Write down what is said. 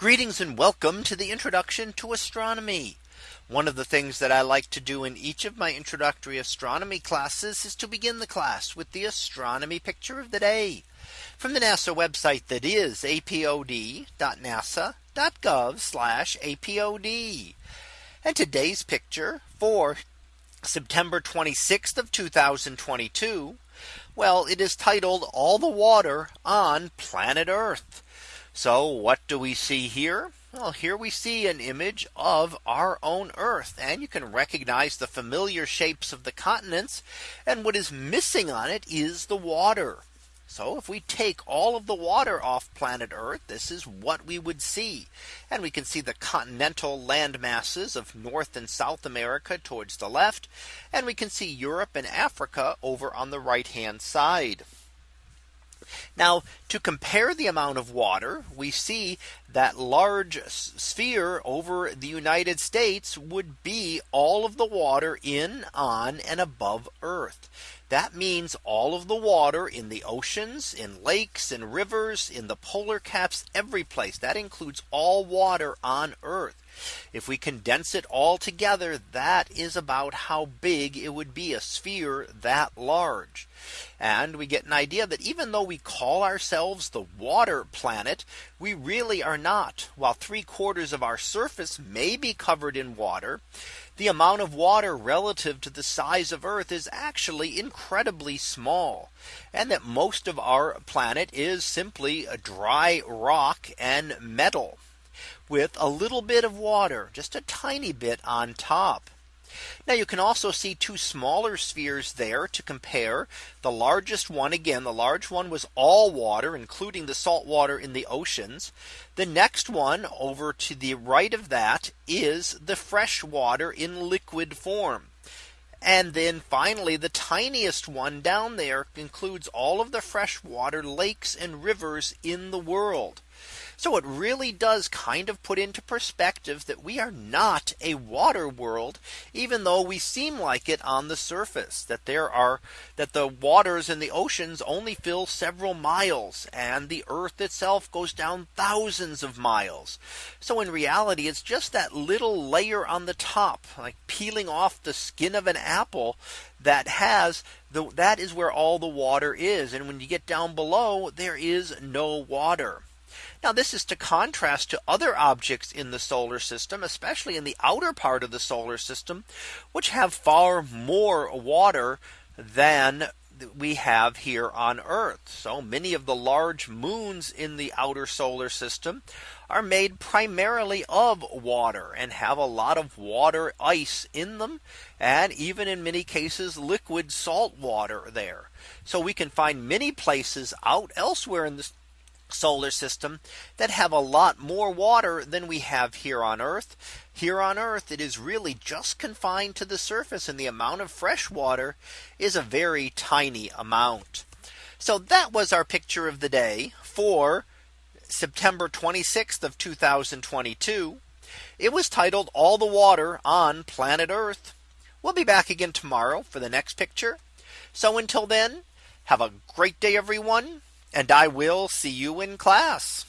Greetings and welcome to the introduction to astronomy. One of the things that I like to do in each of my introductory astronomy classes is to begin the class with the astronomy picture of the day from the NASA website that is apod.nasa.gov apod. And today's picture for September 26th of 2022. Well, it is titled all the water on planet Earth. So what do we see here? Well, here we see an image of our own Earth and you can recognize the familiar shapes of the continents. And what is missing on it is the water. So if we take all of the water off planet Earth, this is what we would see. And we can see the continental land masses of North and South America towards the left. And we can see Europe and Africa over on the right hand side. Now to compare the amount of water, we see that large sphere over the United States would be all of the water in on and above Earth. That means all of the water in the oceans, in lakes, in rivers, in the polar caps, every place that includes all water on Earth. If we condense it all together, that is about how big it would be a sphere that large. And we get an idea that even though we call ourselves the water planet, we really are not. While three quarters of our surface may be covered in water, the amount of water relative to the size of Earth is actually incredibly small. And that most of our planet is simply a dry rock and metal with a little bit of water, just a tiny bit on top. Now you can also see two smaller spheres there to compare. The largest one again, the large one was all water, including the salt water in the oceans. The next one over to the right of that is the fresh water in liquid form. And then finally, the tiniest one down there includes all of the freshwater lakes and rivers in the world. So it really does kind of put into perspective that we are not a water world, even though we seem like it on the surface that there are that the waters in the oceans only fill several miles and the earth itself goes down thousands of miles. So in reality, it's just that little layer on the top like peeling off the skin of an apple that has the that is where all the water is. And when you get down below, there is no water. Now this is to contrast to other objects in the solar system, especially in the outer part of the solar system, which have far more water than we have here on Earth. So many of the large moons in the outer solar system are made primarily of water and have a lot of water ice in them and even in many cases liquid salt water there. So we can find many places out elsewhere in the solar system that have a lot more water than we have here on Earth. Here on Earth, it is really just confined to the surface and the amount of fresh water is a very tiny amount. So that was our picture of the day for September 26th of 2022. It was titled all the water on planet Earth. We'll be back again tomorrow for the next picture. So until then, have a great day, everyone and I will see you in class.